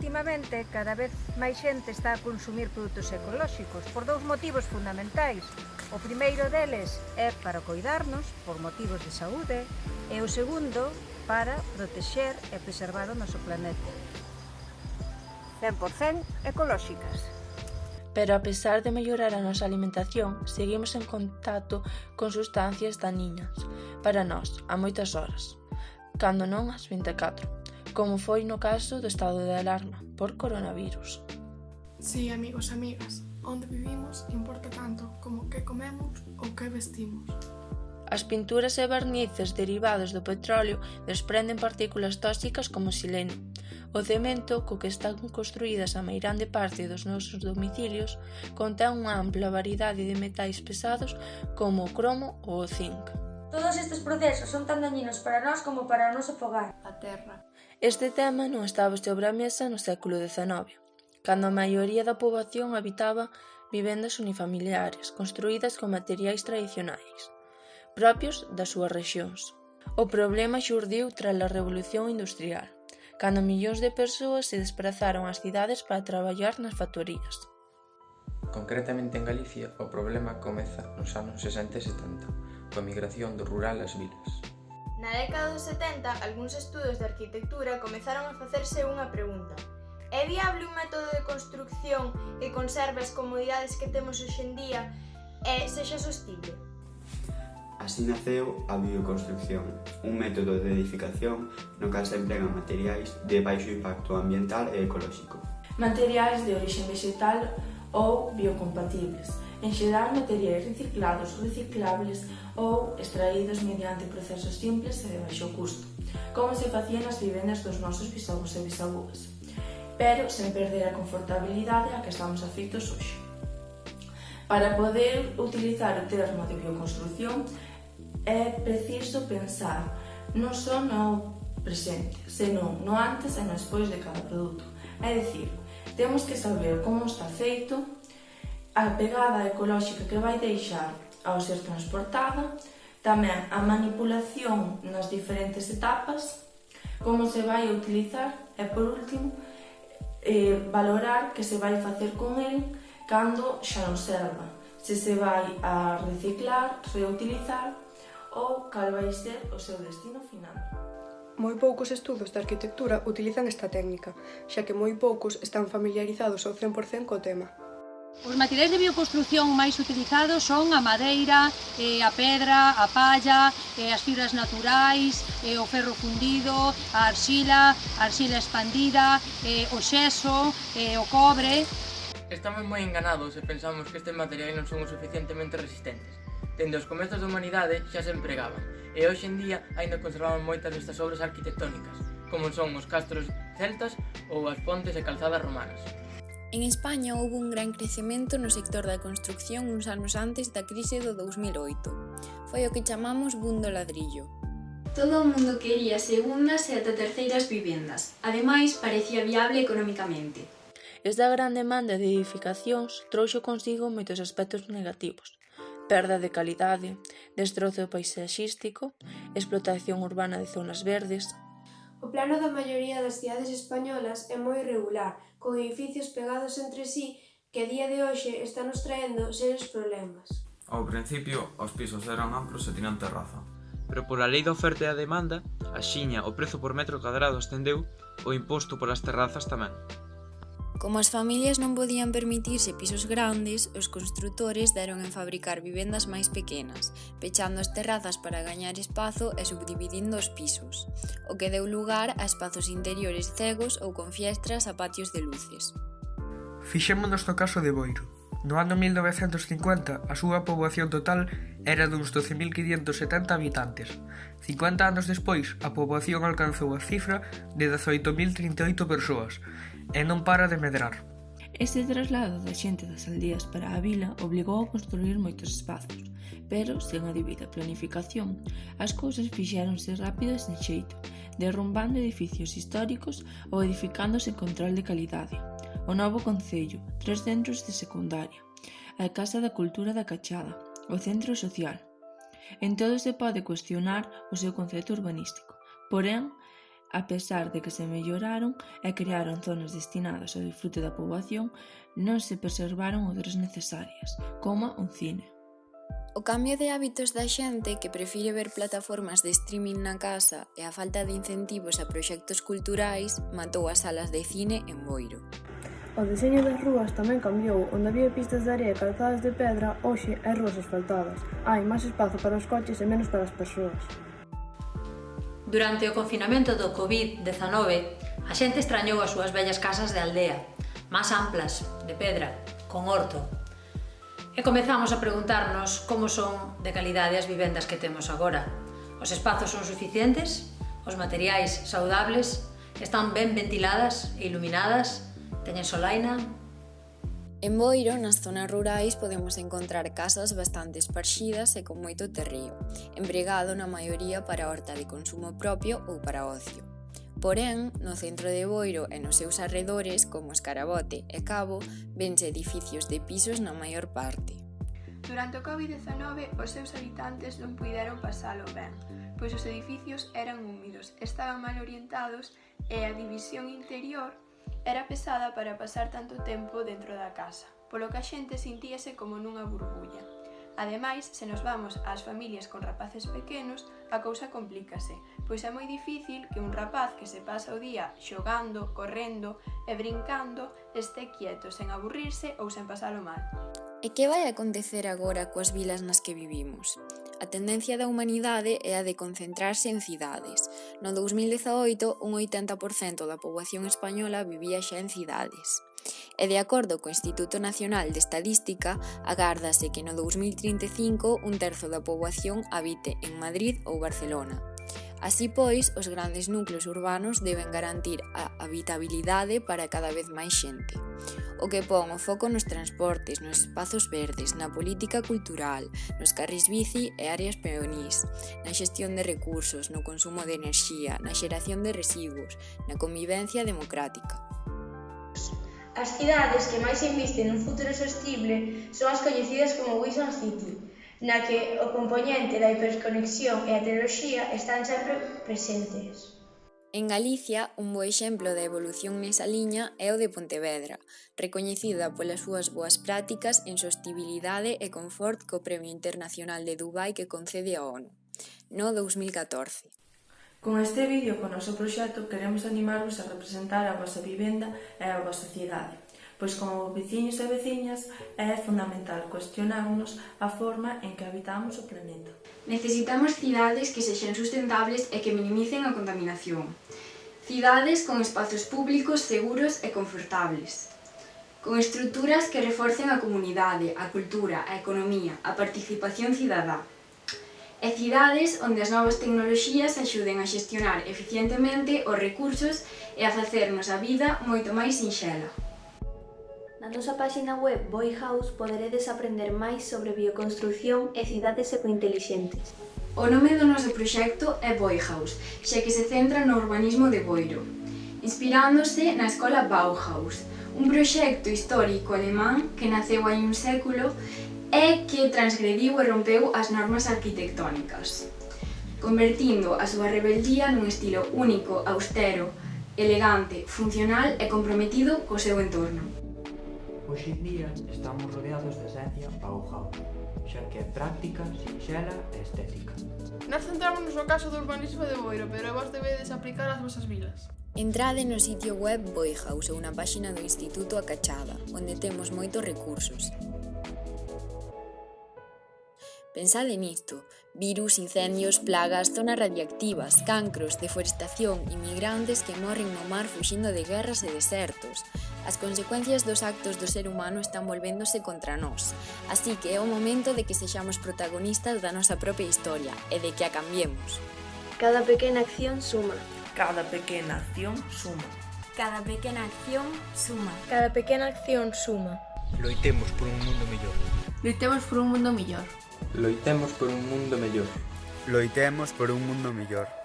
Últimamente, cada vez máis xente está a consumir produtos ecolóxicos por dous motivos fundamentais. O primeiro deles é para coidarnos por motivos de saúde e o segundo para protexer e preservar o noso planeta. 100% ecolóxicas. Pero a pesar de mellorar a nosa alimentación, seguimos en contacto con sustancias daniñas para nós a moitas horas, cando non as 24 como foi no caso do estado de alarma por coronavirus. Sí, amigos e amigas, onde vivimos importa tanto como que comemos ou que vestimos. As pinturas e barnices derivados do petróleo desprenden partículas tóxicas como sileno. O cemento co que están construídas a meirande parte dos nosos domicilios contén unha ampla variedade de metais pesados como o cromo ou o zinc. Todos estes procesos son tan dañinos para nós como para o noso fogar, a terra. Este tema non estaba sobre a mesa no século XIX, cando a maioría da poboación habitaba vivendas unifamiliares construídas con materiais tradicionais, propios das súas rexións. O problema xurdiu tras a Revolución Industrial, cando millóns de persoas se desprazaron ás cidades para traballar nas factorías. Concretamente en Galicia, o problema comeza nos anos 60 e 70, coa migración do rural ás vilas. Na década dos 70, algúns estudos de arquitectura comezaron a facerse unha pregunta. É viable un método de construcción que conserve as comodidades que temos hoxendía e sexa sostible? Así naceu a bioconstrucción, un método de edificación no cal se empregan materiais de baixo impacto ambiental e ecolóxico. Materiais de orixe vegetal ou biocompatibles, en xeral materiais reciclados, reciclables ou extraídos mediante procesos simples e de baixo custo, como se facía nas vivendas dos nosos bisavos e bisavúas, pero sen perder a confortabilidade a que estamos afectos hoxe. Para poder utilizar o termo de bioconstrucción é preciso pensar non só no presente, senón no antes e no despois de cada produto. É dicir, temos que saber como está feito, a pegada ecolóxica que vai deixar ao ser transportada, tamén a manipulación nas diferentes etapas, como se vai utilizar e, por último, eh, valorar que se vai facer con el cando xa non serva, se se vai a reciclar, reutilizar ou cal vai ser o seu destino final. Moi poucos estudos de arquitectura utilizan esta técnica, xa que moi poucos están familiarizados ao 100% co tema. Os materiais de bioconstrucción máis utilizados son a madeira, eh, a pedra, a palla, eh, as fibras naturais, eh, o ferro fundido, a arxila, a arxila expandida, o xeso, o cobre... Estamos moi enganados se pensamos que estes materiais non son o suficientemente resistentes. Dende os comezos da humanidade xa se empregaban, e hoxe en día aínda conservamos moitas destas obras arquitectónicas, como son os castros celtas ou as pontes e calzadas romanas. En España houve un gran crecemento no sector da construcción uns anos antes da crise do 2008. Foi o que chamamos boom do ladrillo. Todo o mundo quería segundas e ata terceiras vivendas. Ademais, parecía viable economicamente. Esta gran demanda de edificacións trouxo consigo moitos aspectos negativos. Perda de calidade, destrozo paisaxístico, explotación urbana de zonas verdes, O plano da maioría das cidades españolas é moi irregular, con edificios pegados entre si que a día de hoxe están nos traendo serios problemas. Ao principio, os pisos eran amplos e tiñan terraza, pero pola lei da oferta e a demanda, a xiña o prezo por metro cadrado ascendeu o imposto polas terrazas tamén. Como as familias non podían permitirse pisos grandes, os construtores deron en fabricar vivendas máis pequenas, pechando as terrazas para gañar espazo e subdividindo os pisos, o que deu lugar a espazos interiores cegos ou con fiestras a patios de luces. Fixémonos no caso de Boiro. No ano 1950, a súa poboación total era duns 12.570 habitantes. 50 anos despois, a poboación alcanzou a cifra de 18.038 persoas e non para de medrar. Este traslado da xente das aldeas para a vila obligou a construir moitos espazos, pero, sen a debida planificación, as cousas fixéronse rápido e sen xeito, derrumbando edificios históricos ou edificándose en control de calidade. O novo Concello, tres centros de secundaria, a Casa da Cultura da Cachada, o Centro Social. En todo se pode cuestionar o seu concepto urbanístico, porén, a pesar de que se melloraron e crearon zonas destinadas ao disfrute da poboación, non se preservaron outras necesarias, como un cine. O cambio de hábitos da xente que prefire ver plataformas de streaming na casa e a falta de incentivos a proxectos culturais matou as salas de cine en Boiro. O deseño das rúas tamén cambiou, onde había pistas de area calzadas de pedra, hoxe hai rúas asfaltadas. Hai máis espazo para os coches e menos para as persoas. Durante o confinamento do Covid-19, a xente extrañou as súas vellas casas de aldea, máis amplas, de pedra, con horto. E comezamos a preguntarnos como son de calidade as vivendas que temos agora. Os espazos son suficientes? Os materiais saudables? Están ben ventiladas e iluminadas? Teñen solaina? En Boiro, nas zonas rurais, podemos encontrar casas bastante esparxidas e con moito terreo, empregado na maioría para horta de consumo propio ou para ocio. Porén, no centro de Boiro e nos seus arredores, como Escarabote e Cabo, vense edificios de pisos na maior parte. Durante o Covid-19, os seus habitantes non puideron pasalo ben, pois os edificios eran húmidos, estaban mal orientados e a división interior Era pesada para pasar tanto tempo dentro da casa, polo que a xente sentíase como nunha burbulla. Ademais, se nos vamos ás familias con rapaces pequenos, a cousa complícase, pois é moi difícil que un rapaz que se pasa o día xogando, correndo e brincando este quieto sen aburrirse ou sen pasalo mal. E que vai acontecer agora coas vilas nas que vivimos? A tendencia da humanidade é a de concentrarse en cidades. No 2018, un 80% da poboación española vivía xa en cidades. E de acordo co Instituto Nacional de Estadística, agárdase que no 2035 un terzo da poboación habite en Madrid ou Barcelona. Así pois, os grandes núcleos urbanos deben garantir a habitabilidade para cada vez máis xente o que pon o foco nos transportes, nos espazos verdes, na política cultural, nos carris bici e áreas peonís, na xestión de recursos, no consumo de enerxía, na xeración de residuos, na convivencia democrática. As cidades que máis invisten nun futuro sostible son as coñecidas como Wilson City, na que o componente da hiperconexión e a tecnoloxía están sempre presentes. En Galicia, un bo exemplo da evolución nesa liña é o de Pontevedra, recoñecida polas súas boas prácticas en sostibilidade e confort co Premio Internacional de Dubai que concede a ONU, no 2014. Con este vídeo, con o noso proxecto, queremos animarvos a representar a vosa vivenda e a vosa cidade pois como veciños e veciñas é fundamental cuestionarnos a forma en que habitamos o planeta. Necesitamos cidades que sexan sustentables e que minimicen a contaminación. Cidades con espazos públicos seguros e confortables. Con estruturas que reforcen a comunidade, a cultura, a economía, a participación cidadá. E cidades onde as novas tecnoloxías axuden a xestionar eficientemente os recursos e a facernos a vida moito máis sinxela. Na nosa páxina web Boy House poderedes aprender máis sobre bioconstrucción e cidades ecointelixentes. O nome do noso proxecto é Boy House, xa que se centra no urbanismo de Boiro, inspirándose na escola Bauhaus, un proxecto histórico alemán que naceu hai un século e que transgrediu e rompeu as normas arquitectónicas, convertindo a súa rebeldía nun estilo único, austero, elegante, funcional e comprometido co seu entorno. Hoxe en día estamos rodeados de esencia Bauhaus, xa que é práctica, sinxela e estética. Nós centramos no caso do urbanismo de Boiro, pero vos debedes aplicar ás vosas vilas. Entrade no sitio web Boihaus ou na páxina do Instituto Acachada, onde temos moitos recursos. Pensade nisto. Virus, incendios, plagas, zonas radiactivas, cancros, deforestación, inmigrantes que morren no mar fuxindo de guerras e desertos, As consecuencias dos actos do ser humano están volvéndose contra nós, así que é o momento de que sexamos protagonistas da nosa propia historia e de que a cambiemos. Cada pequena acción suma. Cada pequena acción suma. Cada pequena acción suma. Cada pequena acción suma. Loitemos por un mundo mellor. Loitemos por un mundo mellor. Loitemos por un mundo mellor. Loitemos por un mundo mellor.